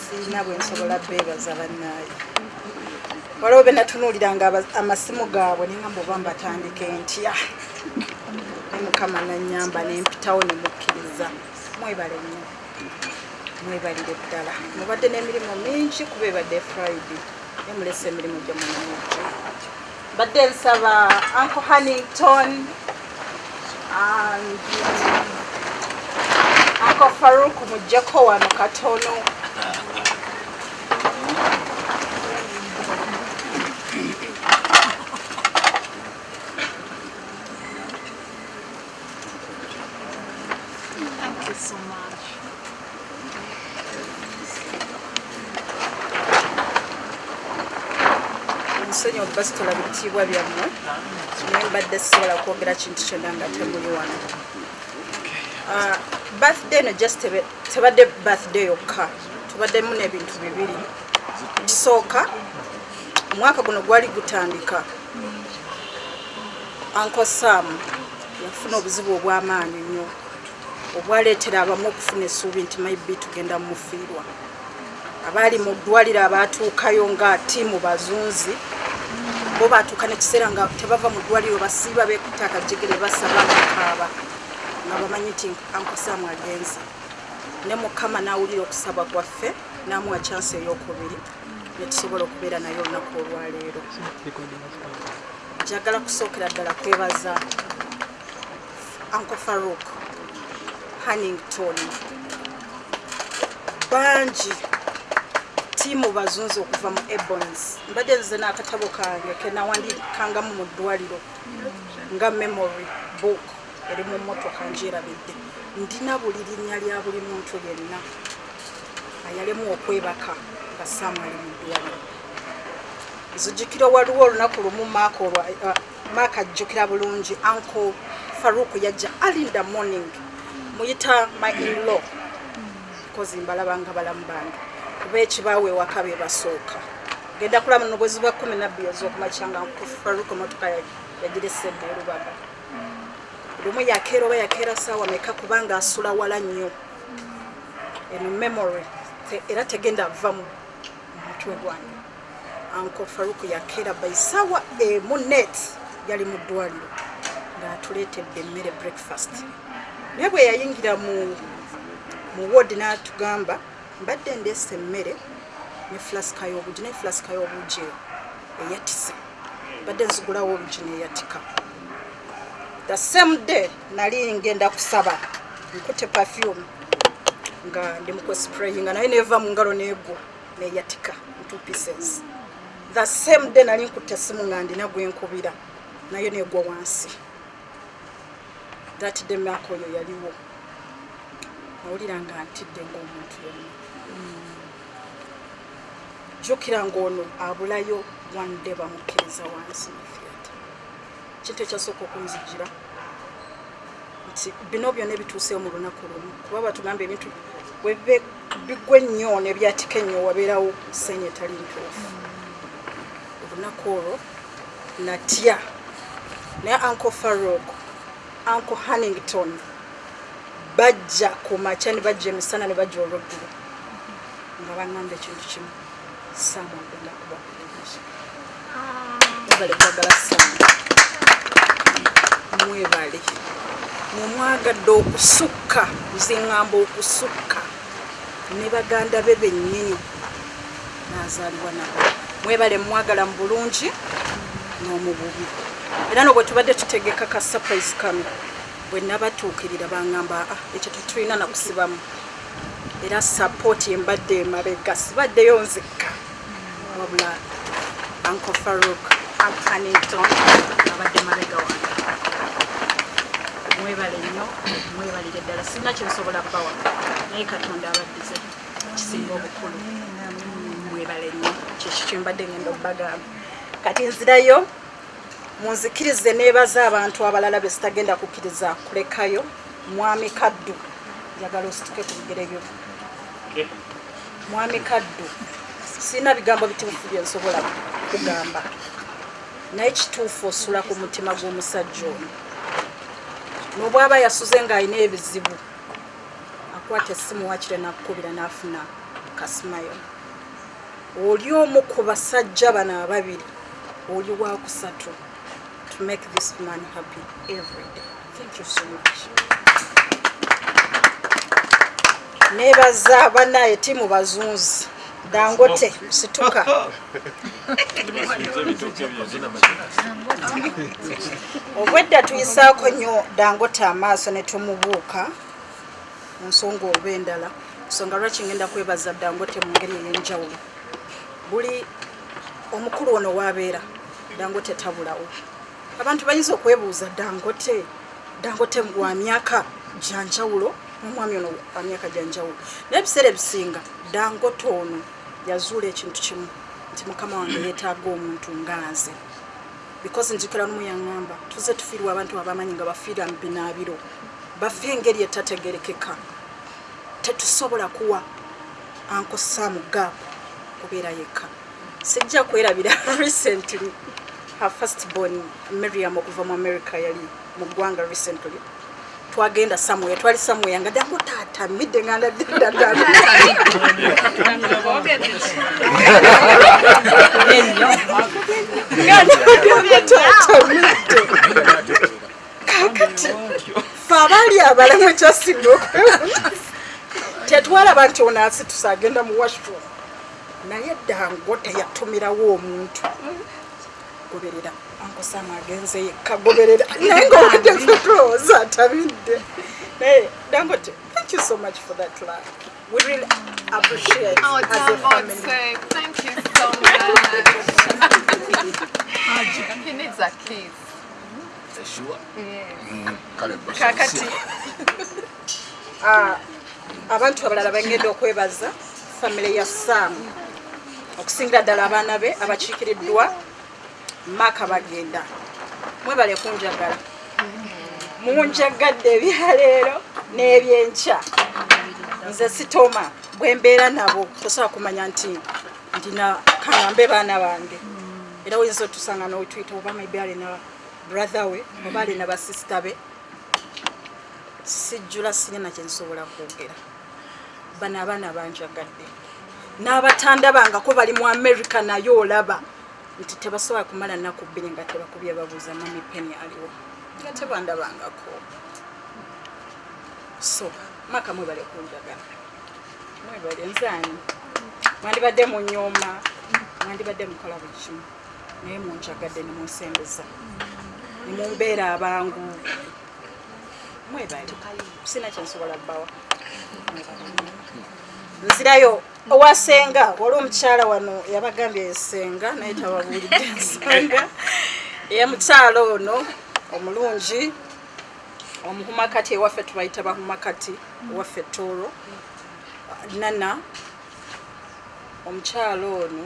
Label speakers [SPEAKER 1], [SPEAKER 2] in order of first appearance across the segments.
[SPEAKER 1] siina bwensobola beebaza bannaayo waliwo benatunuuliranga amasimu gaabwe nengamba oba mbatandike ntya. Ne mukama nanyamba nempitawo nemukkiriza mwebale nnyo. Mwebalire ddala. Mubadde n'emirimu mingi kuba ebadde friday. Ne mulesa emirimu gye munamujjo badde nsaba uncle hannington and uncle faruk mujjako wano katono
[SPEAKER 2] Thank you so much.
[SPEAKER 1] ensonyi okubasitola bitiibwa byammwe. Naye mbadde sisobola kwogera kintu kyonna nga temuli wano. Ah, birthday no just tebadde birthday yokka. Tubaddemu n'ebintu bibiri. Kisooka omwaka guno gwali gutandika. Uncle sam yafuna obuzibu obw'amaanyi nnyo. Obwaleetera abamu okufuna essuubi nti maybe tugenda mufiirwa. Abaali mu ddwaliro abaatuukayo nga tiimu bazunzi bo baatuuka nekiseera nga tebava mu ddwaliro basiiba beekuta akajegere basaba bakaaba nga bamanyi nti ankosaamu agenze ne mukama n'awulira okusaba kwaffe n'amuwa kyansi ey'okubiri netusobola okubeera naye olunaku olwaleero. Njagala kusookera ddala kwebaza uncle farouk hannington bangi tiimu bazunzi okuva mu ebons mbadde nze n'akatabo kange kenawandikangamu mu ddwaliro nga memory book eri mu motoka njerabidde ndina buli linnya lya buli muntu yenna ayalemu okwebaka nga saamu ali mu ddwaliro nzijukira waliwo olunaku lumu maaka olwa uh, maaka ajjukira bulungi. Uncle faruk yajja alinda morning. Muyita my inlaw. Kozi mbalaba nga balamu bange kuba ekibaawe ewaka be basooka. Genda kulaba no bwezi bwa kumi nabbiri ez'okumakyanga faruk motoka yagiresedde erubaga lumu yakeera oba yakeera saawa meka kubanga asula wala nnyo. Eno memory era tegenda va mu mutwe gwange. Uncle faruk yakeera baisaawa emu net yali mu ddwaliro ng'atuleetedde emmere breakfast. Naye bwe yayingira mu wodi n'atugamba mbadde ndeesa emmere ne flasika y'obugi naye flasika y'obugi eyo eyatise. Mbadde nzigulawo olugi neeyatika the same day nali ngenda kusaba nkute perfume nga ndi mukwesprayinga naye neva mu ngalo neegwo neyatika two pieces. The same day nali nkutte esimu nga ndina gwenkubira nayo negwa wansi. That day maaka oyo yaliwo. Nawulira nga ntidde ngaomuntu yonna jjukira ngaono abulayo wande bamukkiriza wansi. theatre kintu ekyasooka okunzijira. Nti bino byonna ebituuseyo mu lunaku lumu. Kuba batugamba ebintu bigwe ennyo nebyatika ennyo wabeerawo senya etali ntuufu. Olunaku olwo natya naye uncle farok uncle hannington bajja ku makya ne bajja emisana ne bajja olweggulo nga baŋŋamba ekintu kimu. Saamu agenda kuba bulungi mwebale kwagala saamu mwebale. Mwemwagadde okusukka nziŋŋamba okusukka. Ne baganda be bennyini. Nazaalibwa nabo. Mwebale mwagala mu bulungi n'omububi. Era no bwe tubadde tutegeka ka surprise kano bwe nabatuukirira baŋŋamba "Ah, ekyo tetulina nakusibamu era sapooti embadde emabega sibaddeyo nzikka wabula uncle faruk ancanington abadde mabega wange mwebale nnyo mwebalire ddala. Sirina kyensobola bbawa naye katonda abaddize kisinga obukulu. Mwebale nnyo. Kyekyo kyembadde ngenda obbagamba? Kati nzirayo munzikirize neebaza abantu abalala be sitagenda kukkiriza kulekayo. Mwami kaddu njagala osituke ku bigere byo mwami kaddu sirina bigambo bituufu bye nsobola kugamba. Naye kituufu osula ku mutima gw'omusajja ono n'obwaba yasuze ng'alina ebizibu nakwata essimu wakire nakukubira n'afuna kasimayo oli omu ku basajja bano ababiri oli wakusatu to make this man happy every day thank you so much nebaza banaye timu bazunzi dangote situka obwedda tuyisaako nnyo dangote amaaso ne tumubuuka. Mu nsonga oba endala. Nsonga lwaki ngenda kwebaza dangote mu ngeri ey'enjawulo? Buli omukulu ono waabeera dangote tabulawo. Abantu bayinza okwebuuza dangote dangote wa myaka gyanjawulo omwami ono wa myaka gyanjawulo naye ebiseera ebisinga dangote ono yazuula ekintu kimu. Nti mukama wange yeetaaga omuntu nga nze because njukira nomu yaŋŋamba tuze tufiirwa abantu abamanyi nga bafiira mu binaabiro. Bafe engeri etategerekeka. Tetusobola kuwa ankosaamu gaapu kubeera yekka. Sijja kwerabira recently her first born miriam okuva mu america yali mu ggwanga recently twagenda samwe twali samwe yanga dango taata midde nga ndaddaddala kakati fe abaali abalamu okwewuunyisa tetwalaba nti ono asitusa agenda mu washroom. Naye dango teyatumirawo omuntu. Goberera ankosama agenze yekka goberera naye ngaobadde tulowooza atabidde naye dangote thank you so much for that love we really appreciate
[SPEAKER 2] Oh,
[SPEAKER 1] as a family.
[SPEAKER 2] thank you so much. he needs a kiss.
[SPEAKER 1] kakati. Ah, abantu abalala bagenda okwebaza famire ya saamu okusingira ddala abaana be abakiikiriddwa maaka bagenda. Mwebale kunjagala. Munjagadde ebyaleero n'ebyenkya nze sitoma bwe mbeera nabo tosobola kumanya nti ndina kaŋambe baana bange. Era oyinza otusanga nowetuyita oba maybe alina brother we oba alina basisita be. Sijjula sinina kyensobola kwogera. Bano abaana banjagadde. N'abatanda bangako bali mu america naye olaba nti tebasobola kumala nnaku bbiri nga tebakubye babuuza mami peni aliwo. Nga tebandabangako. So maka mwebale kunjagala mwebale nzaani? Mwandibadde mu nyuma mwandibadde mukola buli kimu. Naye munjagadde nemunsembeza nemumbeera abangu. Mwebale. Sina kyensobola bbawa. Nzirayo owasenga wali omukyala wano yabagambye esenga naye tababuulidde ensonga eyamukyala ono omulungi omuhumakati ewaffe tubayita bahumakati ewaffe tooro nana. Omukyala ono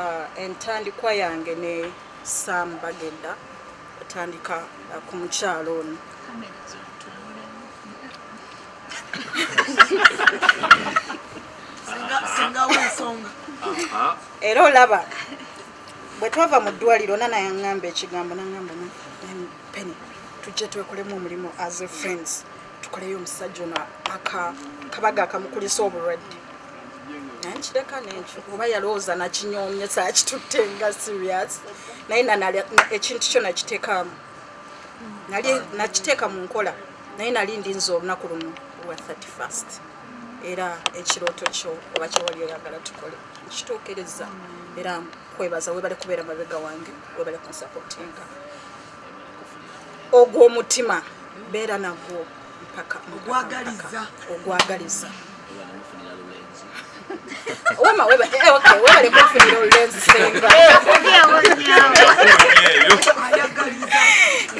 [SPEAKER 1] ah, entandikwa yange ne saamu bagenda atandika ah, ku mukyala ono
[SPEAKER 3] singawo ensonga
[SPEAKER 1] era olaba bwe twava mu ddwaliro nana yaŋŋamba ekigambo naŋŋamba peni tujje twekolemu omulimu as a friends. Tukoleyo omusajja ono aka kabaga akamukulisa obulwadde. Naye nkireka nekyo oba yalowooza nakinyoomye saakitutte nga serious naye na- ekintu kyo nakiteekamu. Nali nakiteeka mu nkola. Naye nali ndinza olunaku lumu lwa 31st era ekirooto kyo oba kyewali oyagala tukole nkituukiriza era kwebaza webale kubeera mabega wange webale kunsapotinga ogw'omutima beera nagwo mpaka
[SPEAKER 3] Ogwagaliza.
[SPEAKER 1] weba eh, okay, webale kunfunira olulenzi senga.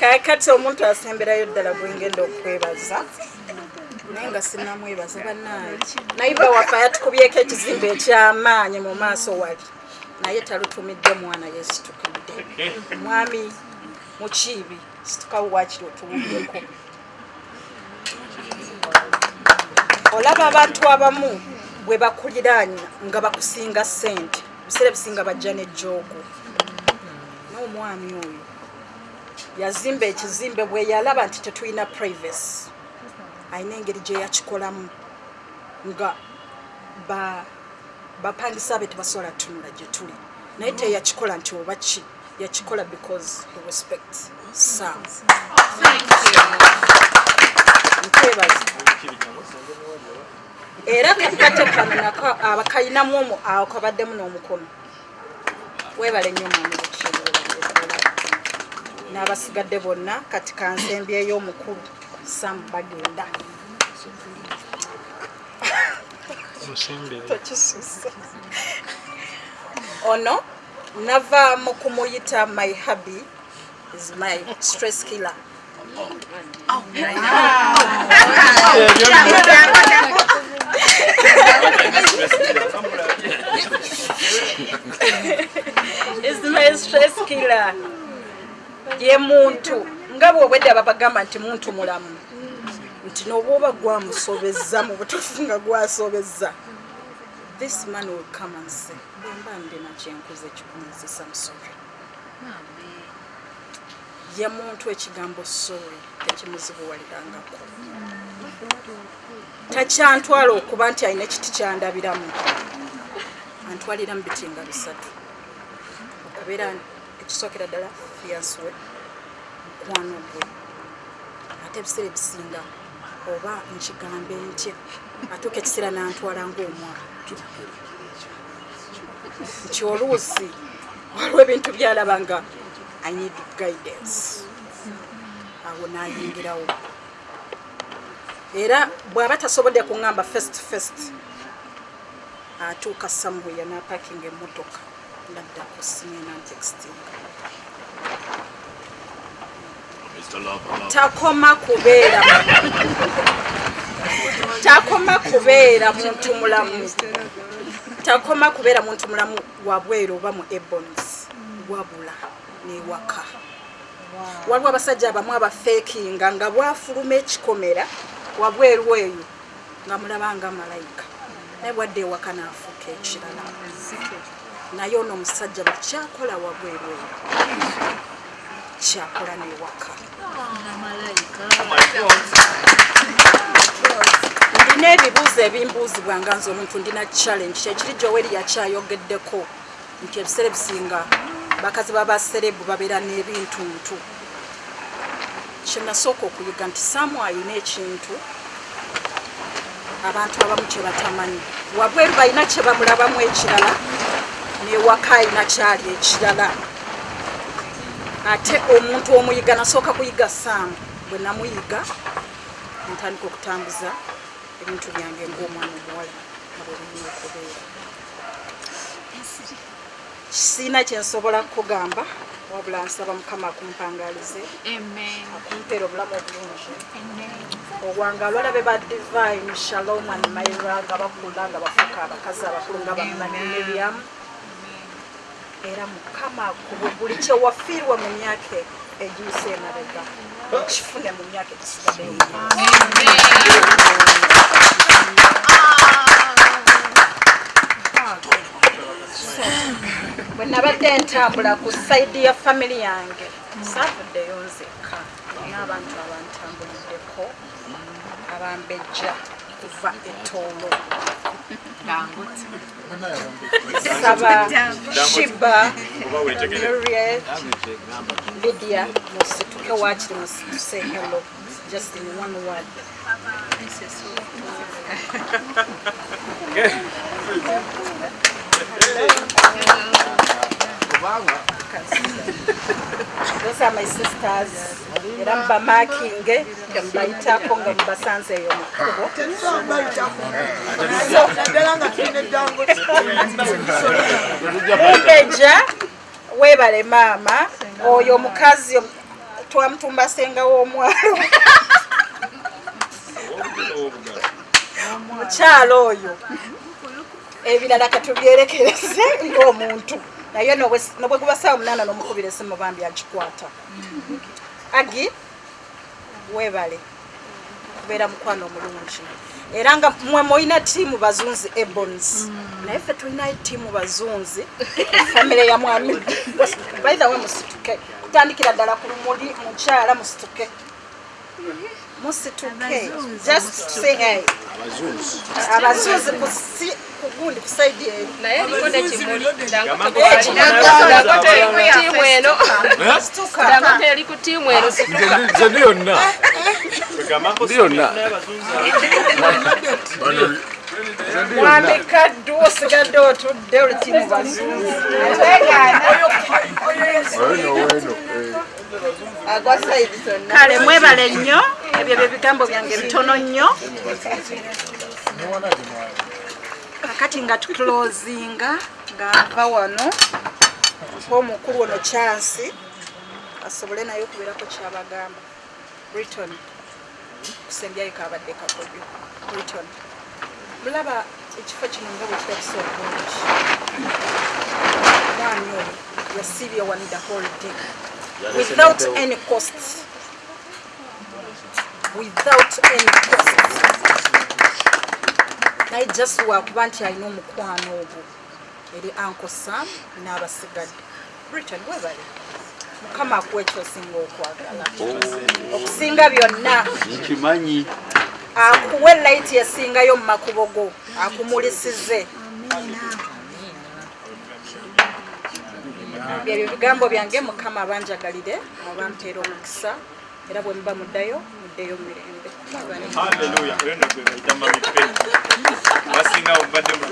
[SPEAKER 1] Kakati omuntu asemberayo ddala gwengenda okwebaza naye nga sinamwebaza bannaye nayiba waffe yatukubyeko ekizimbe ekyamaanyi mu maaso wali naye talutumidde mwana yesitukidde mwami mukiibi situkawo wakiri otuwulyeko olaba abantu abamu bwe bakuliraanya nga bakusinga ssente biseera bisinga bajja nejjoogo n'omwami oyo yazimba ekizimbe bwe yalaba nti tetulina privacy alina engeri gye yakikolamu nga ba- bapangisa be tebasobola tunula gye tuli. Naye teyakikola nti oba ki yakikola because he respects sam. Nkwebaza era kakate kano nako abakayinamu omu awo kabaddemu n'omukono. Weebale nnyo mwami bukibuula n'abasigadde bonna kati kansembyeyo omukulu sam bagenda tokisusa ono nava mu kumuyita my hubby is my stress killer. Is my stress killer. Ye muntu nga bwobwedde babagamba nti muntu mulamu nti noba oba gwamusobeza mu butuufu nga gwasobeza this man will come and say bwemba ndina kyenkuza ekikunzisa musori ye muntu ekigambo sorry tekimuzibuwalirangako takyantwala okuba nti alina ekiti kyandabiramu. Antwalira mu bitinga bisatu. Okubeera ekisookera ddala fiyansi we mukwano gwe. Ate ebiseera ebisinga oba nkigambe ntya? Atuuka ekiseera nantwala ngaomwana nti oluusi waliwo ebintu byalaba nga i need guidance. Awo nayingirawo. Era bw'aba tasobodde kuŋŋamba first first atuuka sambuya napakinga emmotoka naddako simena ntextinga takoma kubeera takoma kubeera muntu mulamu takoma kubeera muntu mulamu wabweru oba mu ebons wabula newaka waliwo abasajja abamu abafeekinga nga bwafuluma ekikomera wabweru eyo nga mulabanga malayika. Naye bwadde ewaka naafuuka ekirala. Naye ono omusajja bukyakola wabweru eyo kyakola newaka ndina ebibuuzo ebimbuuzibwa nga nze omuntu ndina challenge. Kyekiri gyoweri yakyayogeddeko nti ebiseera ebisinga bakazi babaserebu babeera n'ebintuntu kyenasooka okuyiga nti samu ayina ekintu abantu abamu kye batamanyi. Wabweru balina kye bamulabamu ekirala newaka ayina kyali ekirala ate omuntu omuyiga nasooka kuyiga saamu bwe namuyiga ntandika okutambuza ebintu byange ngaomwana omuwala abwebirina okubeera siina kyensobola kukugamba wabula nsaba mukama akumpangalize akumpeera obulamu obulungi.
[SPEAKER 2] Amen.
[SPEAKER 1] obwanga abalabe ba divine shalom and maira nga bakula nga bafuuka abakazi abakulu nga bamanine byamu era mukama buli kyewafiirwa mu myaka egiyise emabega. Kifune mu myaka egisigaddeyo bwe nabadde ntambula ku sayidi ya family yange saavuddeyo nzekka. Naye abantu abantambuliddeko abambejja kuva etoolo saba shiba Muriel, lydia musituke wakiri musituse hello just in one word those are my sisters. Era mbamakinge nga mbayitako nga mubasanze eyo mu kkubo
[SPEAKER 3] naddala nga tulina eddango
[SPEAKER 1] mumbeja webale maama oyo omukazi om- twamutumba senga w'omwalo. Mukyalo oyo. Ebirala katubyerekereze ng'omuntu naye nobwe- guba saawa munaana n'omukubira esimu bambi agikwata. Agi webale kubeera mukwano omulungi. Era nga mwe mulina tiimu bazunzi ebons naye ffe tulinayo tiimu bazunzi famire ya mwami. Baithawe musituke. Kutandikira ddala ku lumuli mukyala musituke musituke just say hey abazuzi ku si- ku gundi ku side eri
[SPEAKER 2] naye aliko ne kimuli dangote
[SPEAKER 1] Eh,
[SPEAKER 2] dangote eri ku tiimu eno
[SPEAKER 1] situka
[SPEAKER 2] dangote eri ku tiimu eno situka
[SPEAKER 4] nze ndi yonna ndi yonna
[SPEAKER 1] mwami kaddu osigadde otudde oli timu bazunzi
[SPEAKER 4] weno weno
[SPEAKER 1] kale mwebale nnyo ebyo bye bigambo byange bitono nnyo. Kakati nga tuclosinga nga nva wano omukulu ono kyansi asobole naye okubeerako kyabagamba. Briton kusembyayo kabadde kakodyo. Briton mulaba ekifo kino nga bwe kirabisa obulungi omwami oyo yasiibye wani the whole day without any cost. Without any cost. Naye just wakuba nti alina omukwano ogwo. Eri uncle sam n'abasigadde. Britain webale mukama akuwa ekyosinga okwagala. Okusinga byonna.
[SPEAKER 5] Nkimanyi.
[SPEAKER 1] Akuwe layiti esingayo mu makubo go. Akumulisize byebyo bigambo byange mukama abanjagalire abampeera omukisa era bwe muba muddayo muddeyo mu mirembe.
[SPEAKER 6] Basinga obadde mu